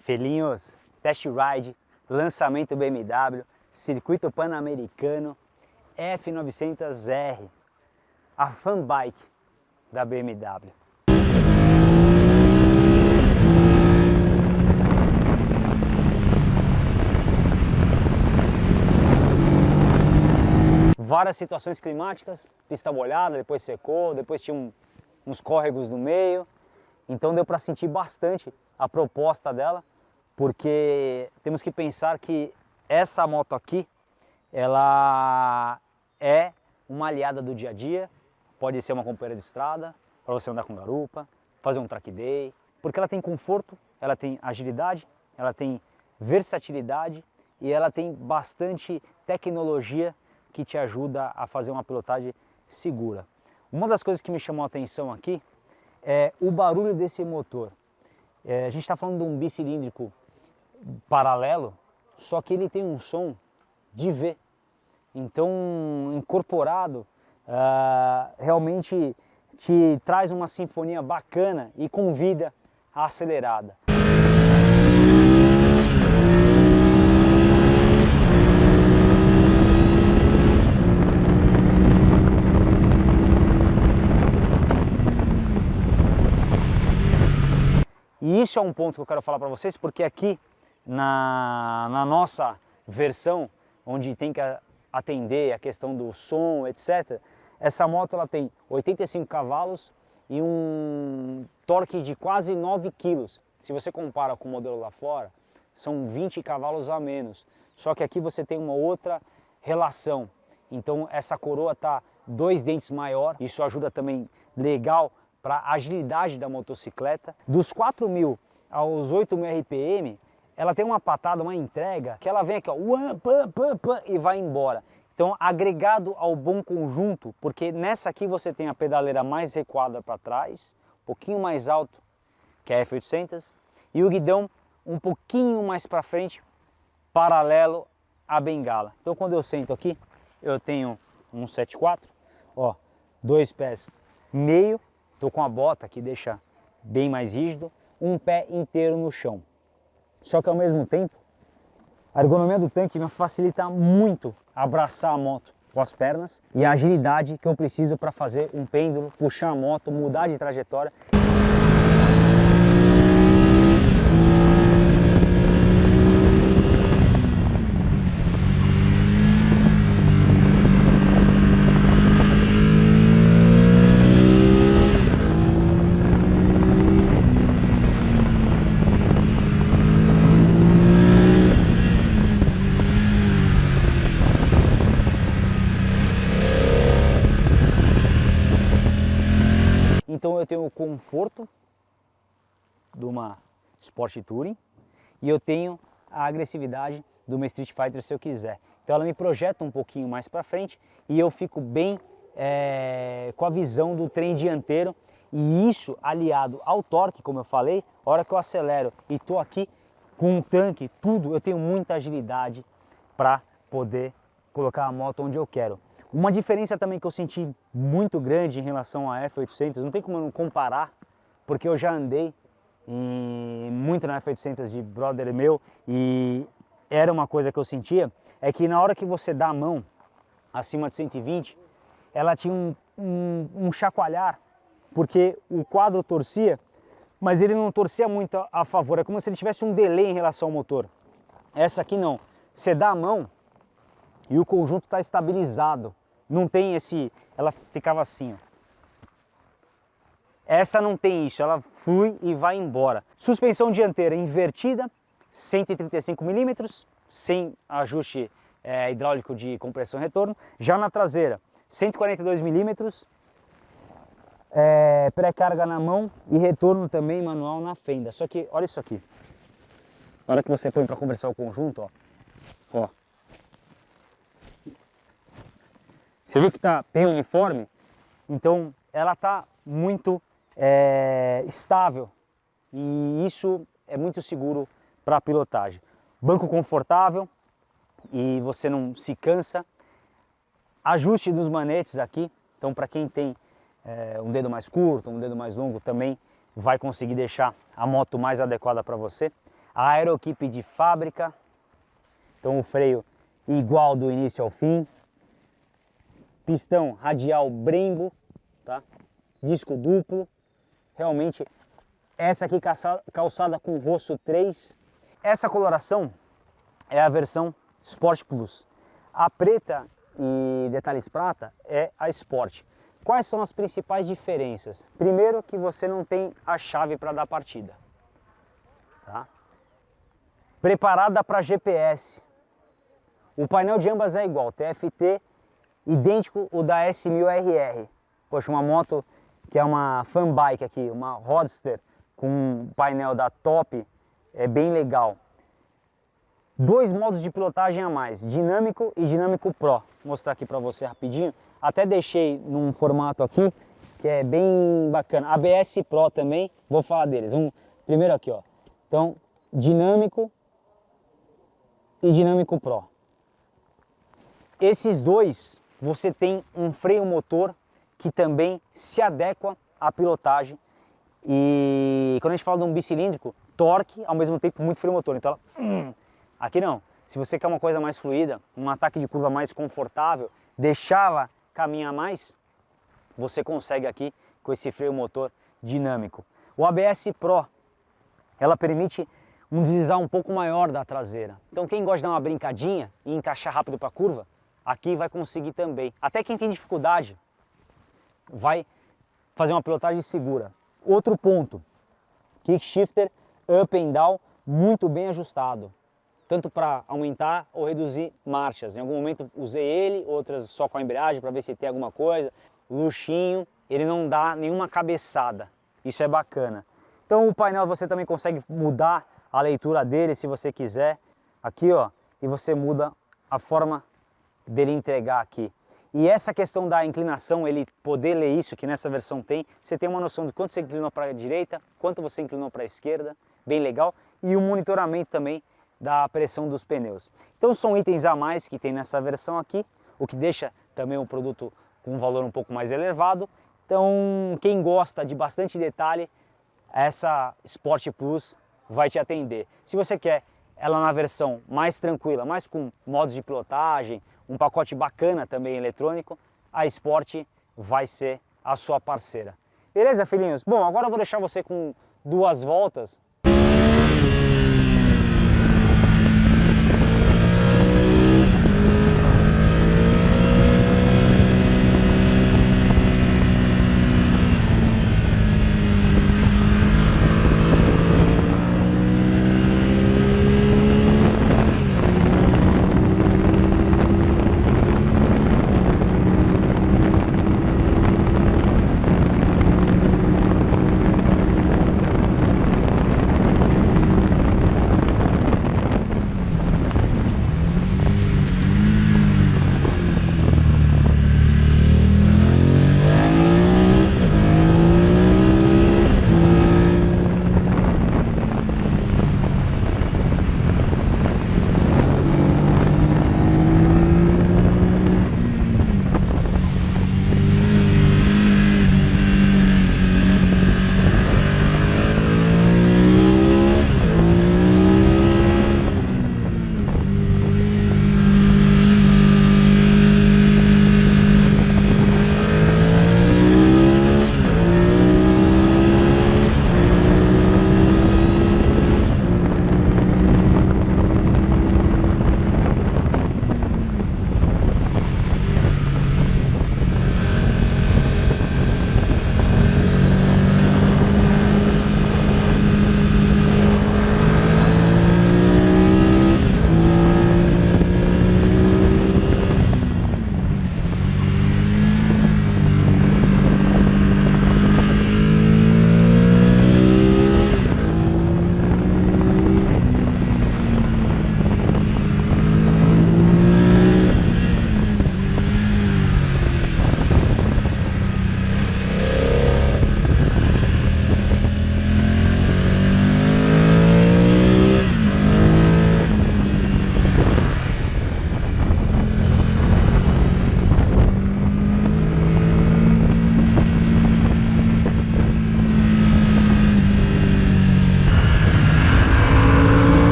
Felinhos, test ride, lançamento BMW, circuito pan-americano, F900R, a fan bike da BMW. Várias situações climáticas, pista molhada, depois secou, depois tinha um, uns córregos no meio, então deu para sentir bastante a proposta dela, porque temos que pensar que essa moto aqui, ela é uma aliada do dia a dia, pode ser uma companheira de estrada, para você andar com garupa, fazer um track day, porque ela tem conforto, ela tem agilidade, ela tem versatilidade e ela tem bastante tecnologia que te ajuda a fazer uma pilotagem segura. Uma das coisas que me chamou a atenção aqui é o barulho desse motor. É, a gente está falando de um bicilíndrico paralelo, só que ele tem um som de V. Então, incorporado, uh, realmente te traz uma sinfonia bacana e convida a acelerada. Isso é um ponto que eu quero falar para vocês, porque aqui na, na nossa versão, onde tem que atender a questão do som, etc., essa moto ela tem 85 cavalos e um torque de quase 9 quilos. Se você compara com o modelo lá fora, são 20 cavalos a menos. Só que aqui você tem uma outra relação. Então essa coroa está dois dentes maior, isso ajuda também legal para a agilidade da motocicleta. Dos 4.000 aos 8.000 RPM, ela tem uma patada, uma entrega, que ela vem aqui, ó, pam, pam, pam, e vai embora. Então, agregado ao bom conjunto, porque nessa aqui você tem a pedaleira mais recuada para trás, um pouquinho mais alto que a F800, e o guidão um pouquinho mais para frente, paralelo à bengala. Então, quando eu sento aqui, eu tenho um 7.4, ó, dois pés meio, Estou com a bota que deixa bem mais rígido, um pé inteiro no chão. Só que ao mesmo tempo, a ergonomia do tanque me facilita muito abraçar a moto com as pernas e a agilidade que eu preciso para fazer um pêndulo, puxar a moto, mudar de trajetória. Então eu tenho o conforto de uma Sport Touring e eu tenho a agressividade de uma Street Fighter se eu quiser. Então ela me projeta um pouquinho mais para frente e eu fico bem é, com a visão do trem dianteiro e isso aliado ao torque, como eu falei, a hora que eu acelero e estou aqui com um tanque, tudo, eu tenho muita agilidade para poder colocar a moto onde eu quero. Uma diferença também que eu senti muito grande em relação à F800, não tem como eu não comparar, porque eu já andei muito na F800 de brother meu e era uma coisa que eu sentia, é que na hora que você dá a mão acima de 120, ela tinha um, um, um chacoalhar, porque o quadro torcia, mas ele não torcia muito a, a favor, é como se ele tivesse um delay em relação ao motor. Essa aqui não, você dá a mão e o conjunto está estabilizado, não tem esse, ela ficava assim, ó. Essa não tem isso, ela flui e vai embora. Suspensão dianteira invertida, 135 milímetros, sem ajuste é, hidráulico de compressão e retorno. Já na traseira, 142 milímetros, é, pré-carga na mão e retorno também manual na fenda. Só que, olha isso aqui. Na hora que você põe para conversar o conjunto, ó, ó, Você viu que está bem uniforme? Então ela está muito é, estável e isso é muito seguro para pilotagem. Banco confortável e você não se cansa. Ajuste dos manetes aqui, então para quem tem é, um dedo mais curto, um dedo mais longo também vai conseguir deixar a moto mais adequada para você. a Aerokeep de fábrica, então o freio igual do início ao fim, pistão radial Brembo, tá? disco duplo, realmente essa aqui calçada com rosto 3. Essa coloração é a versão Sport Plus. A preta e detalhes prata é a Sport. Quais são as principais diferenças? Primeiro que você não tem a chave para dar partida. Tá? Preparada para GPS. O painel de ambas é igual, TFT idêntico o da S1000RR. Poxa, uma moto que é uma fan bike aqui, uma Roadster com um painel da Top, é bem legal. Dois modos de pilotagem a mais, dinâmico e dinâmico Pro. Vou mostrar aqui para você rapidinho. Até deixei num formato aqui que é bem bacana. ABS Pro também, vou falar deles. Um, primeiro aqui, ó. Então, dinâmico e dinâmico Pro. Esses dois, você tem um freio motor que também se adequa à pilotagem. E quando a gente fala de um bicilíndrico, torque, ao mesmo tempo muito freio motor. Então ela, hum, aqui não. Se você quer uma coisa mais fluida, um ataque de curva mais confortável, deixá-la caminhar mais, você consegue aqui com esse freio motor dinâmico. O ABS Pro, ela permite um deslizar um pouco maior da traseira. Então quem gosta de dar uma brincadinha e encaixar rápido para a curva, aqui vai conseguir também. Até quem tem dificuldade vai fazer uma pilotagem segura. Outro ponto, kick shifter up and down muito bem ajustado, tanto para aumentar ou reduzir marchas. Em algum momento usei ele, outras só com a embreagem para ver se tem alguma coisa. Luxinho, ele não dá nenhuma cabeçada, isso é bacana. Então o painel você também consegue mudar a leitura dele se você quiser, aqui ó, e você muda a forma dele entregar aqui. E essa questão da inclinação, ele poder ler isso, que nessa versão tem, você tem uma noção de quanto você inclinou para a direita, quanto você inclinou para a esquerda, bem legal, e o monitoramento também da pressão dos pneus. Então são itens a mais que tem nessa versão aqui, o que deixa também o produto com um valor um pouco mais elevado. Então quem gosta de bastante detalhe, essa Sport Plus vai te atender. Se você quer ela na versão mais tranquila, mais com modos de pilotagem, um pacote bacana também eletrônico, a Sport vai ser a sua parceira. Beleza, filhinhos? Bom, agora eu vou deixar você com duas voltas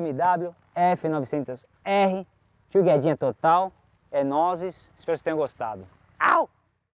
BMW F900R, tio Guedinha total, é nozes, espero que vocês tenham gostado. Au!